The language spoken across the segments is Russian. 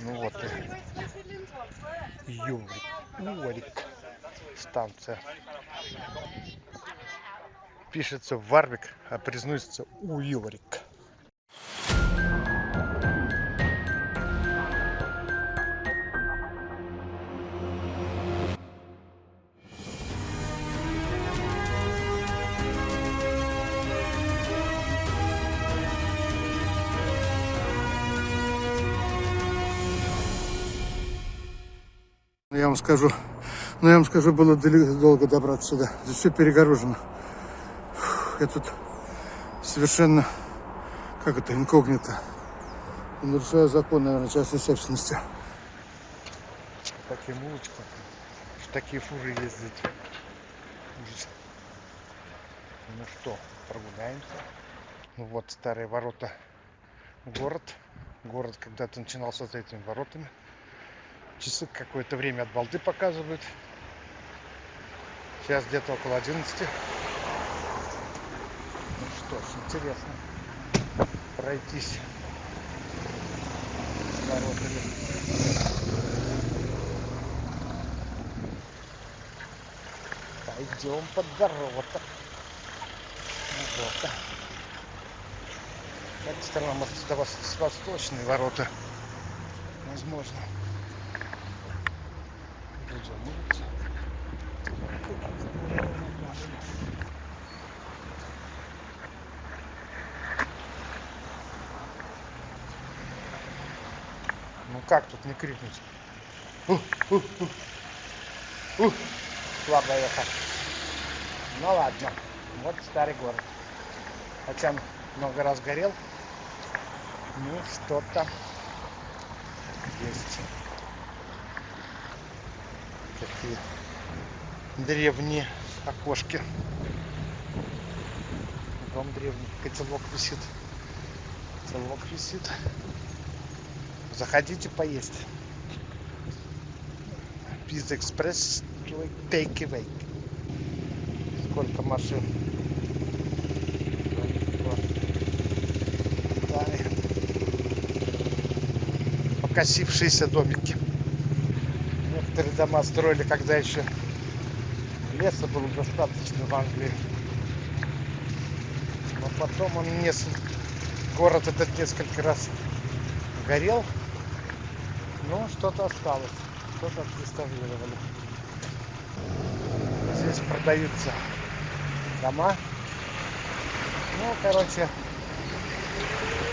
Ну вот и Юрик, Уорик, станция. Пишется Варвик, а произносится Уилрик. Я вам скажу, ну я вам скажу, было долго добраться сюда. Здесь все перегорожено. Я тут совершенно, как это, инкогнито. Нарушаю закон, наверное, частной собственности. Таким улочкам, в такие фуры ездить. Ужас. Ну что, прогуляемся. Ну вот старые ворота город. Город когда-то начинался с этими воротами. Часы какое-то время от балды показывают. Сейчас где-то около 11. Ну что ж, интересно пройтись воротами. Пойдем под ворота. Ну, Вот. Эта сторона, может, это вос- восточные ворота. Возможно. Ну как тут не крикнуть? Ух, ух, ух. Ух, слабо ехать. Ну ладно, вот старый город. Хотя он много раз горел. Ну, что-то есть. Такие древние окошки. Дом древний. Котелок висит. Котелок висит. Заходите поесть. Пицца экспресс take away. Сколько машин. Покосившиеся домики. Некоторые дома строили, когда еще леса было достаточно в Англии. Но потом он несколько... Город этот несколько раз горел. Но что-то осталось. Что-то отреставрировали. Здесь продаются дома. Ну, короче,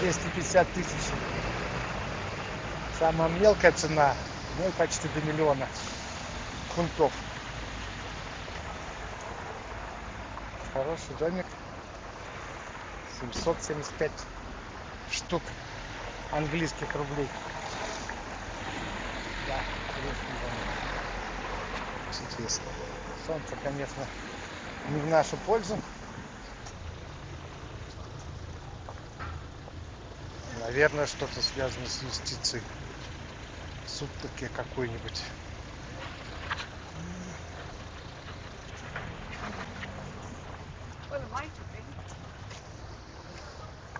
250 тысяч. Самая мелкая цена, ну и почти до миллиона фунтов. Хороший домик. 775 штук английских рублей. Солнце, конечно, не в нашу пользу. Наверное, что-то связано с юстицией. Суд таки какой-нибудь.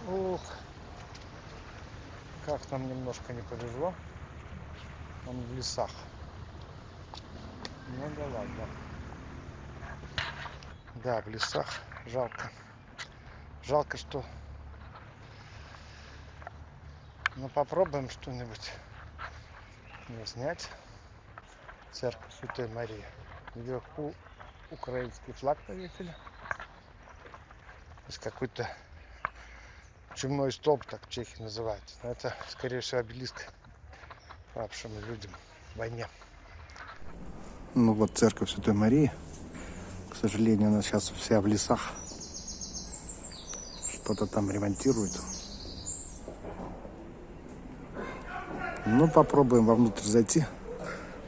Ух, как нам немножко не повезло. Он в лесах. Ну да ладно. Да, в лесах. Жалко. Жалко, что... Ну попробуем что-нибудь не снять. Церковь Святой Марии. Вверху украинский флаг повесили. Есть какой-то чумной столб, так в Чехии называют. Но это, скорее всего, обелиск павшим людям в войне. Ну вот церковь Святой Марии. К сожалению, она сейчас вся в лесах. Что-то там ремонтируют. Ну, попробуем вовнутрь зайти.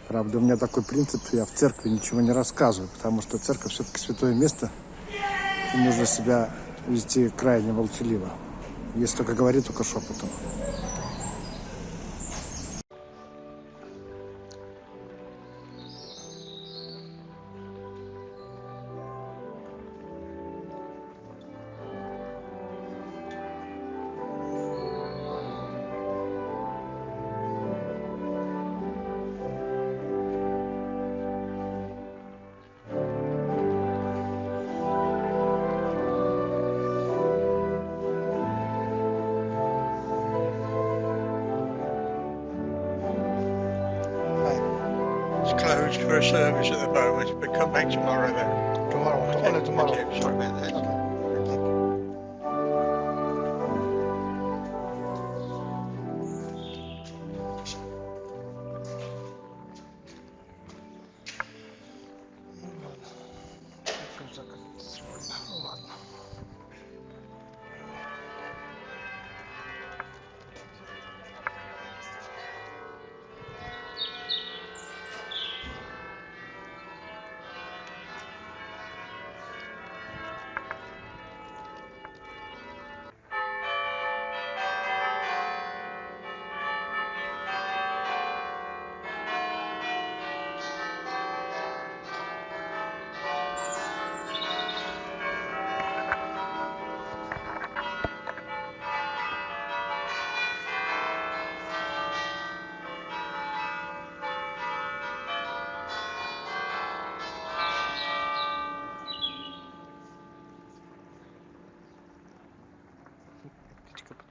Правда, у меня такой принцип, я в церкви ничего не рассказываю, потому что церковь все-таки святое место. И нужно себя вести крайне молчаливо. Если только говорить, только шепотом. Closed for a service at the moment, but come back tomorrow then. Tomorrow, tomorrow. you. Sorry about that. Okay.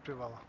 Птичка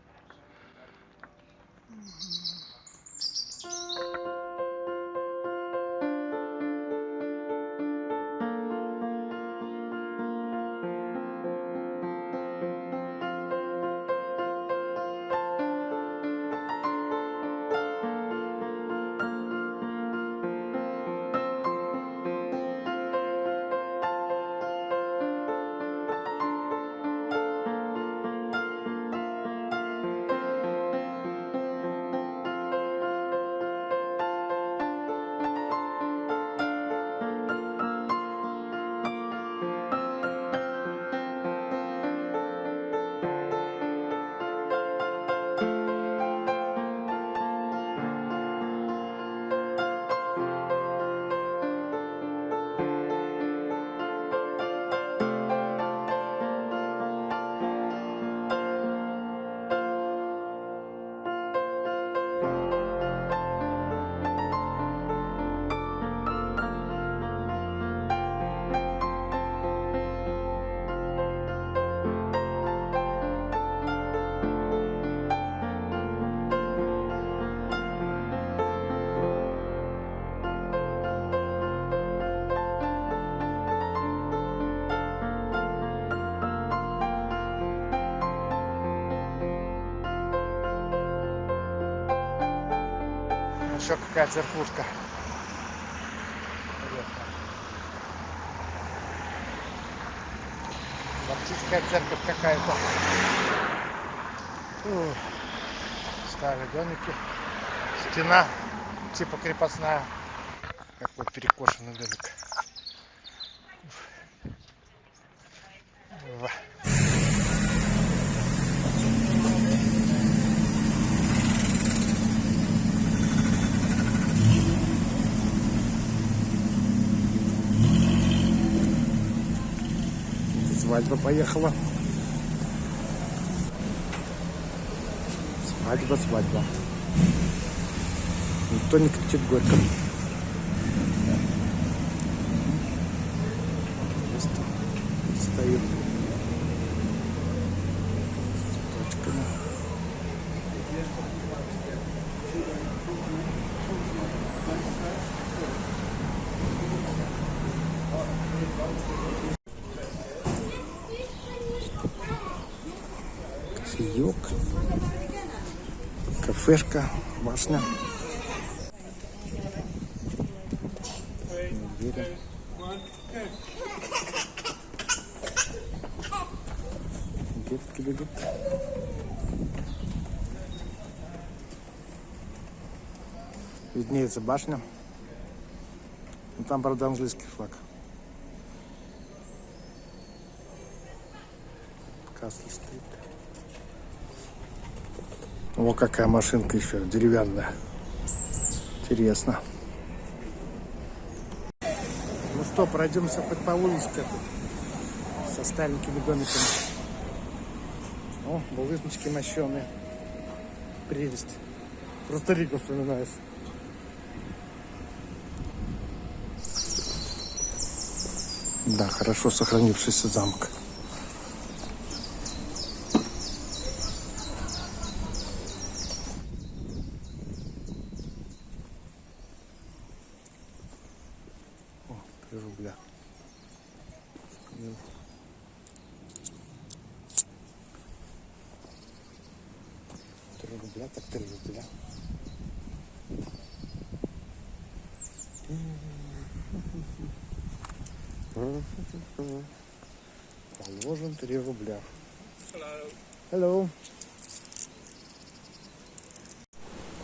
Еще какая церквушка. Баптистская церковь какая-то. Старые домики. Стена типа крепостная. Какой перекошенный домик. Свадьба поехала. Свадьба, свадьба. Никто не кричит горько. Просто стоит кафешка, башня. Детки бегут. Виднеется башня. Ну, там, правда, английский флаг. Касл стоит. О, какая машинка еще деревянная. Интересно. Ну что, пройдемся хоть по улочке со старенькими домиками. О, булыжнички мощеные. Прелесть. Просто Рику вспоминаешь. Да, хорошо сохранившийся замок. рубля. Ну. Три рубля, так три рубля. Положим три рубля. Hello. Hello.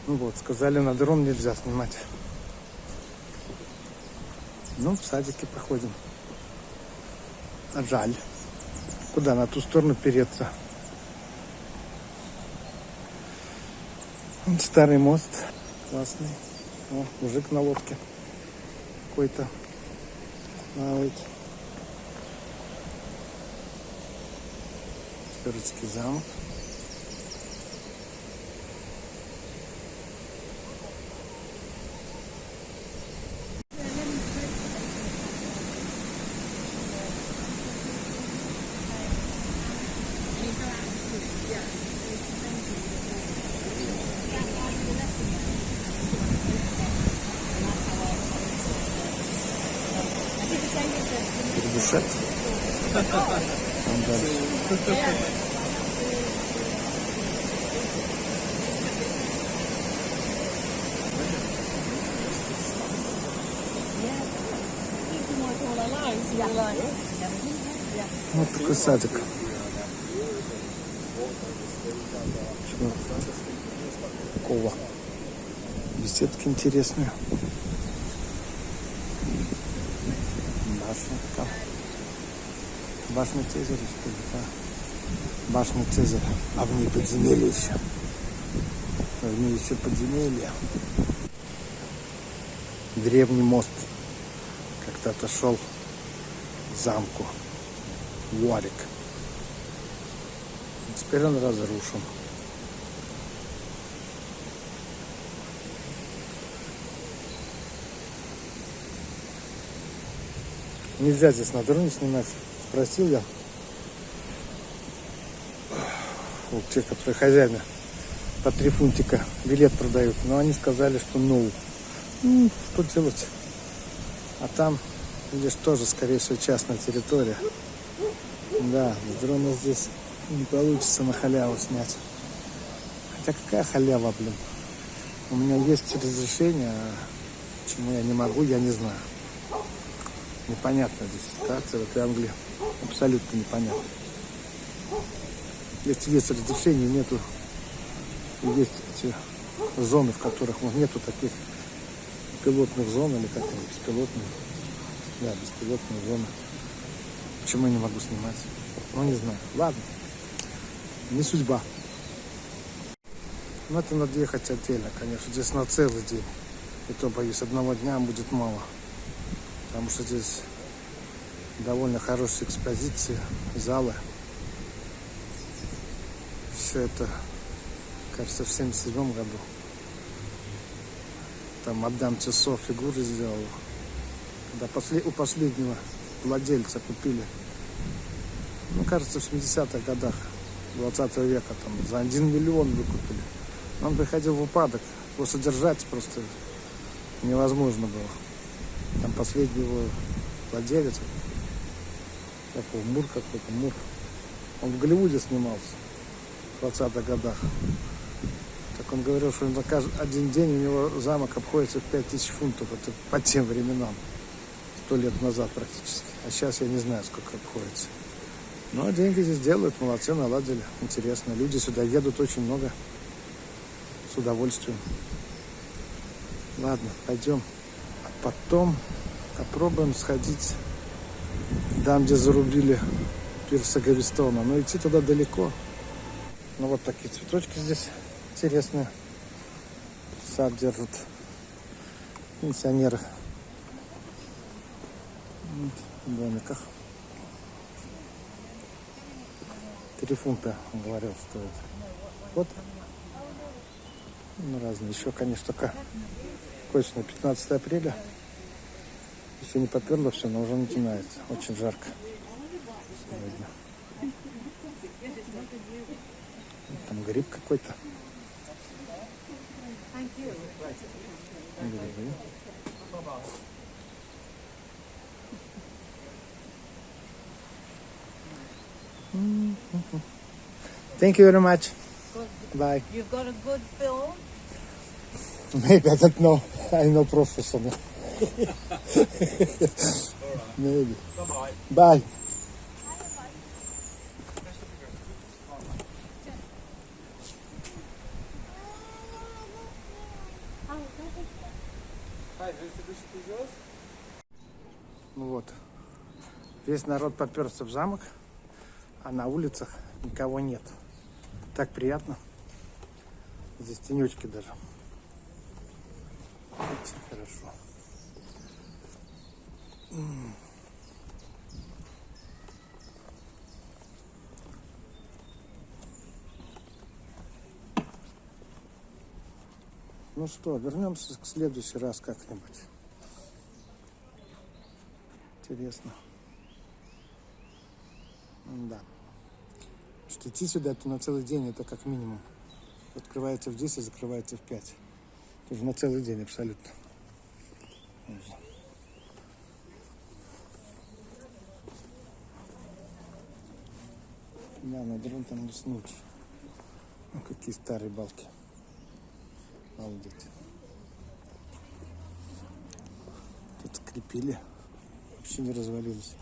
Ну вот, сказали, на дрон нельзя снимать. Ну, в садике походим. Жаль. Куда? На ту сторону переться. Вон старый мост. Классный. О, мужик на лодке. Какой-то. Плавает. Твердский замок. Передышать. Там дальше. Вот такой садик. Чего? Беседки интересные. Башня там. Башня Цезаря, что ли, да? Башня Цезаря. А в ней подземелье еще. В ней еще подземелье. Древний мост. Когда-то шел к замку. Уарик. Теперь он разрушен. Нельзя здесь на дроне снимать. Спросил я у тех, которые хозяина по три фунтика билет продают. Но они сказали, что ну, ну что делать? А там, видишь, тоже, скорее всего, частная территория. Да, с дрона здесь не получится на халяву снять. Хотя какая халява, блин? У меня есть разрешение, а почему я не могу, я не знаю. Непонятно здесь ситуация в этой Англии. Абсолютно непонятно. Если есть разрешение, нету. Есть эти зоны, в которых ну, нету таких пилотных зон или как они, беспилотные. Да, беспилотные зоны. Почему я не могу снимать? Ну, не знаю. Ладно. Не судьба. Ну, это надо ехать отдельно, конечно. Здесь на целый день. И то, боюсь, одного дня будет мало. Потому что здесь довольно хорошие экспозиции, залы. Все это, кажется, в 77 году. Там мадам Тюсо фигуры сделала. Когда после, у последнего владельца купили, ну, кажется, в 70-х годах 20 века, там, за 1 миллион выкупили. Он приходил в упадок, его содержать просто невозможно было. Там последний его владелец, как его, Мур какой-то, Мур. Он в Голливуде снимался в 20-х годах. Так он говорил, что на каждый, один день у него замок обходится в 5000 фунтов. Это по тем временам. Сто лет назад практически. А сейчас я не знаю, сколько обходится. Но деньги здесь делают, молодцы, наладили. Интересно. Люди сюда едут очень много. С удовольствием. Ладно, пойдем. А потом попробуем сходить там, где зарубили пирса Гавистона. Но идти туда далеко. Ну вот такие цветочки здесь интересные. Сад держат пенсионеры в домиках. Три фунта, говорил, стоит. Вот. Ну, разные. Еще, конечно, только точно 15 апреля. Еще не поперло все, но уже начинается. Очень жарко сегодня. Там гриб какой-то. Грибы. Thank you very much. Good. Bye. You've got a good film? Maybe, I don't know. I know professional. Maybe. Bye. Ну вот. Весь народ поперся в замок, а на улицах никого нет. Так приятно. Здесь тенечки даже. Очень хорошо. Ну что, вернемся к следующий раз как-нибудь. Интересно. Да. Что идти сюда это на целый день, это как минимум. Открывается в 10, закрывается в 5. Тоже на целый день абсолютно. Да, на дрон уснуть. Ну, какие старые балки. Обалдеть. Тут скрепили. Вообще не развалилось.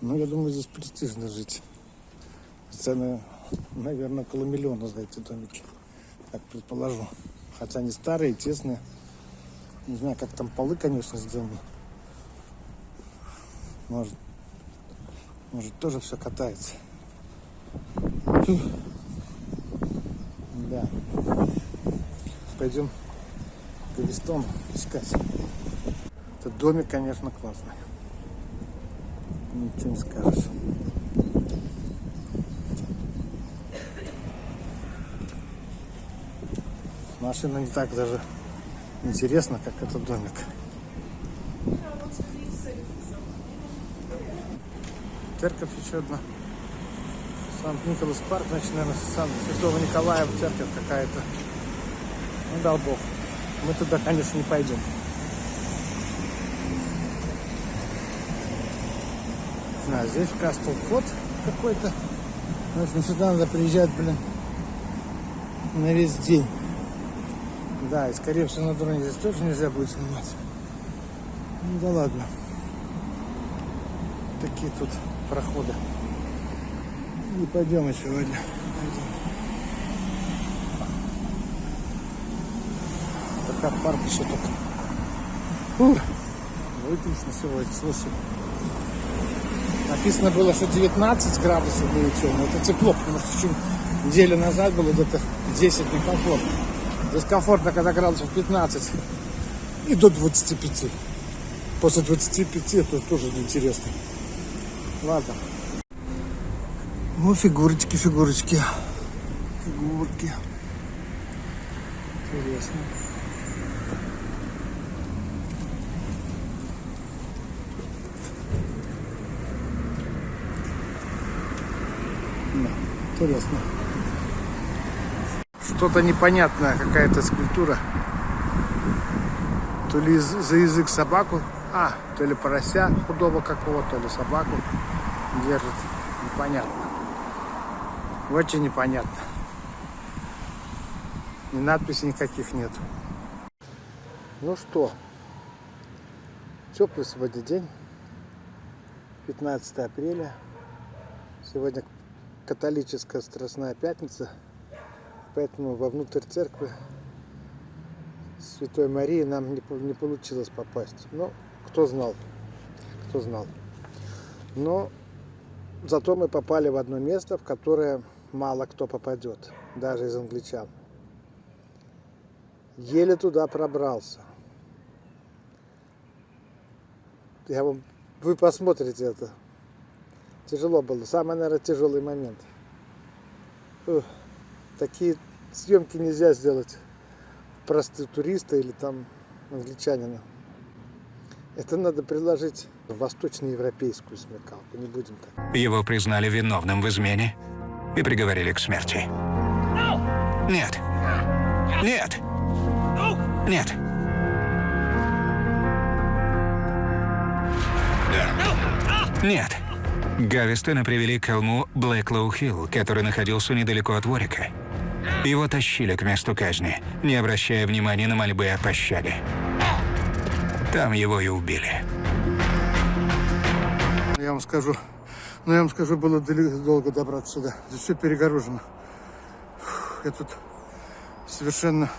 Ну, я думаю, здесь престижно жить. Цены, наверное, около миллиона за эти домики. Так предположу. Хотя они старые, тесные. Не знаю, как там полы, конечно, сделаны. Может, может тоже все катается. Да. Пойдем к Гавистону искать. Этот домик, конечно, классный. Ничего не скажешь. Машина не так даже интересна, как этот домик. Церковь еще одна. Санкт-Николас парк, значит, наверное, Сан Святого Николая церковь какая-то. Ну, дал Бог. Мы туда, конечно, не пойдем. Не знаю, здесь Кастл Кот какой-то. В общем, сюда надо приезжать, блин, на весь день. Да, и скорее всего на дроне здесь тоже нельзя будет снимать. Ну да ладно. Такие тут проходы. Не пойдем еще сегодня. Пойдем. Пока парк еще только. Фух. Выключно сегодня, слушай. Написано было, что 19 градусов будет сегодня. Это тепло, потому что еще неделю назад было где-то 10 некомфортно. Здесь комфортно, когда градусов 15 и до 25. После 25 это тоже неинтересно. Ладно. Ну, фигурочки, фигурочки. Фигурки. Интересно. Интересно. Что-то непонятное, какая-то скульптура. То ли за язык собаку, а, то ли порося худого какого, то ли собаку держит. Непонятно. Очень непонятно. Ни надписей никаких нет. Ну что, теплый сегодня день. 15 апреля. Сегодня католическая Страстная Пятница. Поэтому вовнутрь церкви Святой Марии нам не, не получилось попасть. Ну, кто знал, кто знал. Но зато мы попали в одно место, в которое мало кто попадет, даже из англичан. Еле туда пробрался. Я вам, вы посмотрите это. Тяжело было. Самый, наверное, тяжелый момент. Ух, такие съемки нельзя сделать простые туриста или там англичанина. Это надо приложить восточноевропейскую смекалку. Не будем так. Его признали виновным в измене и приговорили к смерти. Нет. Нет. Нет. Нет. Гавистона привели к холму Блэклоу-Хилл, который находился недалеко от Ворика. Его тащили к месту казни, не обращая внимания на мольбы о пощаде. Там его и убили. Я вам скажу, ну я вам скажу, было долго добраться сюда. Здесь все перегорожено. Я тут совершенно,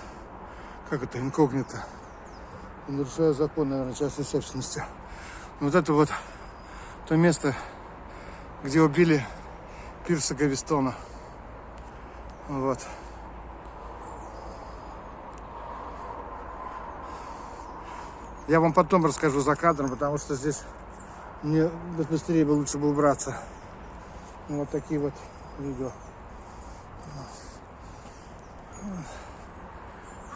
как это, инкогнито. Нарушаю закон, наверное, частной собственности. Вот это вот то место, где убили Пирса Гавистона. Вот. Я вам потом расскажу за кадром, потому что здесь мне быстрее бы лучше бы убраться. Ну, Вот такие вот видео.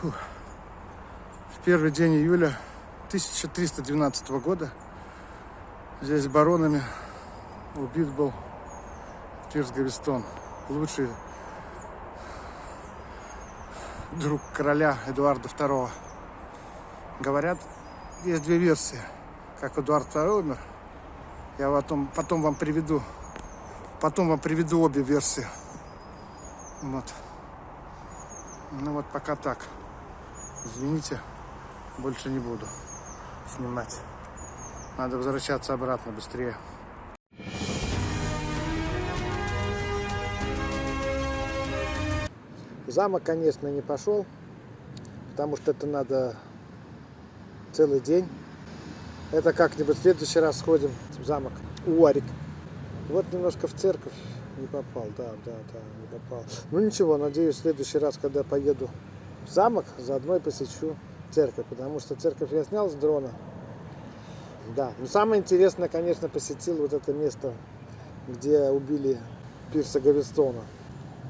В первый день июля 1312 года здесь баронами убит был Пирс Гавистон, лучший друг короля Эдуарда II. Говорят, есть две версии, как Эдуард II умер. Я потом, потом вам приведу, потом вам приведу обе версии. Вот. Ну вот пока так. Извините, больше не буду снимать. Надо возвращаться обратно быстрее. Замок, конечно, не пошел, потому что это надо целый день. Это как-нибудь в следующий раз сходим в замок Уарик. Вот немножко в церковь не попал, да, да, да, не попал. Ну ничего, надеюсь, в следующий раз, когда поеду в замок, заодно и посещу церковь, потому что церковь я снял с дрона. Да, но самое интересное, конечно, посетил вот это место, где убили Пирса Гавистона.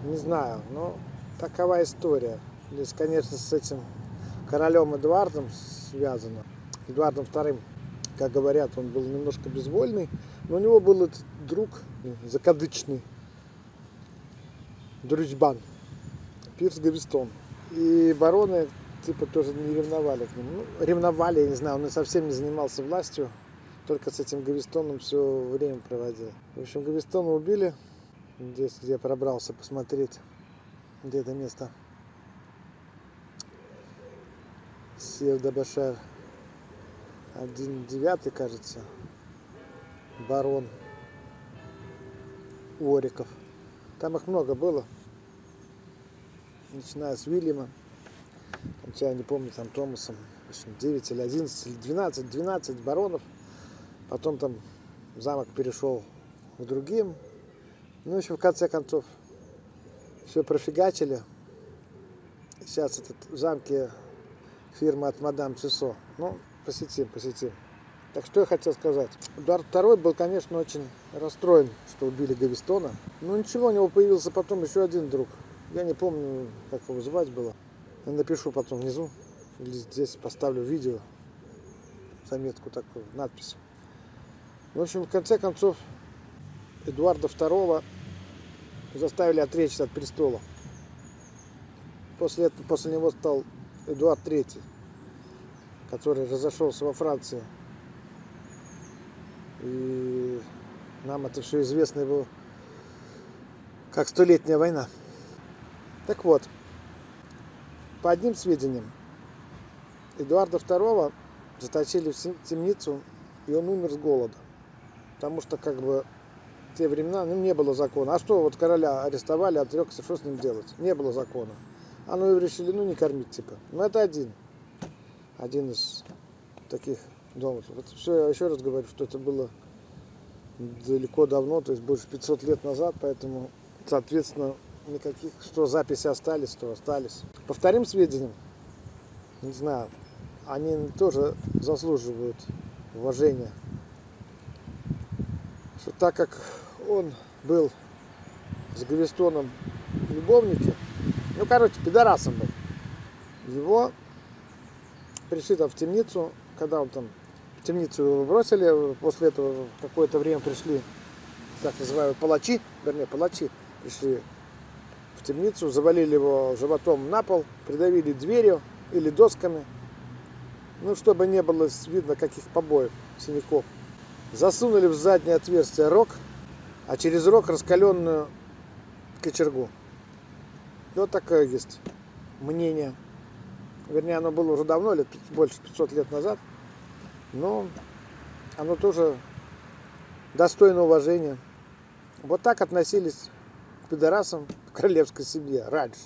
Не знаю, но такова история. Здесь, конечно, с этим королем Эдуардом связано. Эдуардом вторым, как говорят, он был немножко безвольный, но у него был этот друг закадычный, дружбан, Пирс Гавистон. И бароны типа тоже не ревновали к нему. Ну, ревновали, я не знаю, он и совсем не занимался властью, только с этим Гавистоном все время проводил. В общем, Гавистона убили, здесь, где я пробрался посмотреть, где это место. Один девятый, кажется. Барон Уориков. Там их много было. Начиная с Уильяма, кончая, не помню, там Томасом. В общем, 9 или 11 или 12, 12 баронов. Потом там замок перешел к другим. Ну, общем, в конце концов, все профигачили. Сейчас этот в замке фирма от мадам Цисо. Ну, посетим, посетим. Так что я хотел сказать. Эдуард II был, конечно, очень расстроен, что убили Гавистона. Но ничего, у него появился потом еще один друг. Я не помню, как его звать было. Я напишу потом внизу. Или здесь поставлю видео. Заметку такую, надпись. В общем, в конце концов, Эдуарда II заставили отречься от престола. После, этого, после него стал Эдуард III, который разошелся во Франции. И нам это все известно его как столетняя война. Так вот, по одним сведениям, Эдуарда II заточили в темницу, и он умер с голода. Потому что, как бы, те времена ну, не было закона. А что, вот короля арестовали, отрекся, что с ним делать? Не было закона. А ну и решили, ну не кормить, типа. Ну это один. Один из таких домыслов. Вот все, я еще раз говорю, что это было далеко давно, то есть больше 500 лет назад, поэтому, соответственно, никаких, что записи остались, то остались. По вторым сведениям, не знаю, они тоже заслуживают уважения. Что так как он был с Гавистоном любовники, ну, короче, пидорасом был, его пришли там в темницу, когда он там в темницу его бросили, после этого какое-то время пришли, так называемые палачи, вернее, палачи пришли в темницу, завалили его животом на пол, придавили дверью, или досками. Ну, чтобы не было видно каких побоев, синяков. Засунули в заднее отверстие рог, а через рог раскаленную кочергу. И вот такое есть мнение. Вернее, оно было уже давно, лет больше 500 лет назад. Но оно тоже достойно уважения. Вот так относились к пидорасам в королевской семье раньше.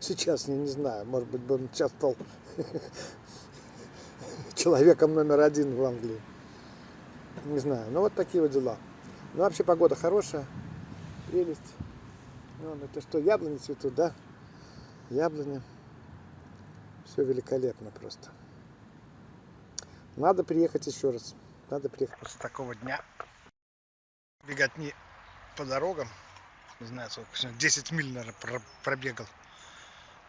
Сейчас я не знаю, может быть, бы он сейчас стал человеком номер один в Англии. Не знаю, но вот такие вот дела. Ну, вообще погода хорошая, прелесть. Ну, это что, яблони цветут, да? Яблони. Все великолепно просто. Надо приехать еще раз. Надо приехать. После такого дня бегать не по дорогам. Не знаю, сколько сегодня. 10 миль, наверное, про- пробегал.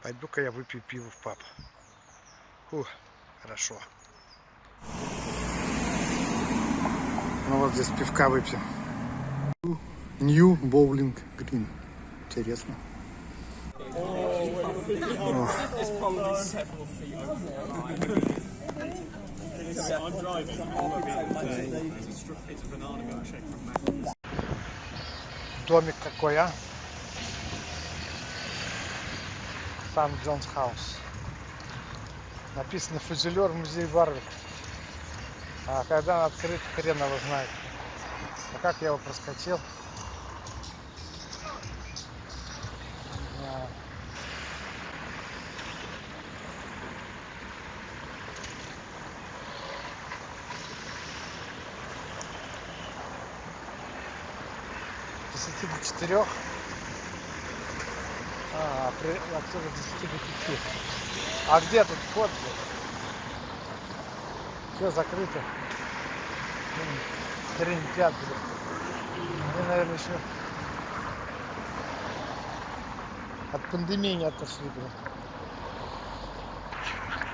Пойду-ка я выпью пиво в паб. Фух, хорошо. Ну вот здесь пивка выпьем. Нью Боулинг Грин. Интересно. Домик какой, а? Сан Джонс Хаус. Написано фузелер музей Варвик. А когда он открыт, хрен его знает. А как я его проскочил? Не знаю. С 10 до 4. А, при... отсюда с 10 до 5. А где тут вход? Все закрыто. М, Трендят, блин. Они, наверное, еще от пандемии не отошли, блин.